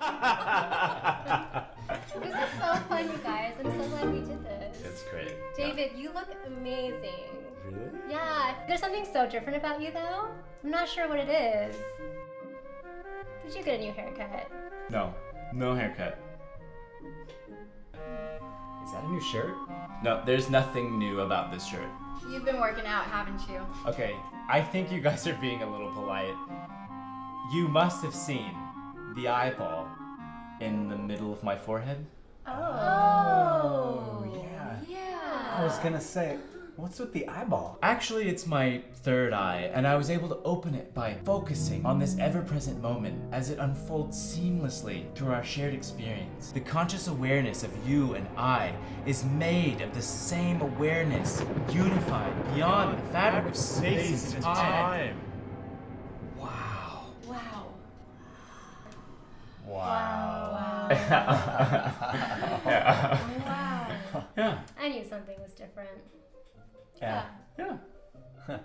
This is so fun, you guys. I'm so glad we did this. It's great. David, you look amazing. Really? Yeah, there's something so different about you though. I'm not sure what it is. Did you get a new haircut? No, no haircut. Is that a new shirt? No, there's nothing new about this shirt. You've been working out, haven't you? Okay, I think you guys are being a little polite. You must have seen the eyeball in the middle of my forehead. Oh. oh. yeah. Yeah. I was gonna say, what's with the eyeball? Actually, it's my third eye, and I was able to open it by focusing on this ever present moment as it unfolds seamlessly through our shared experience. The conscious awareness of you and I is made of the same awareness, unified beyond the fabric of space and time. Wow. Wow. Yeah. I knew something was different. Yeah. Yeah.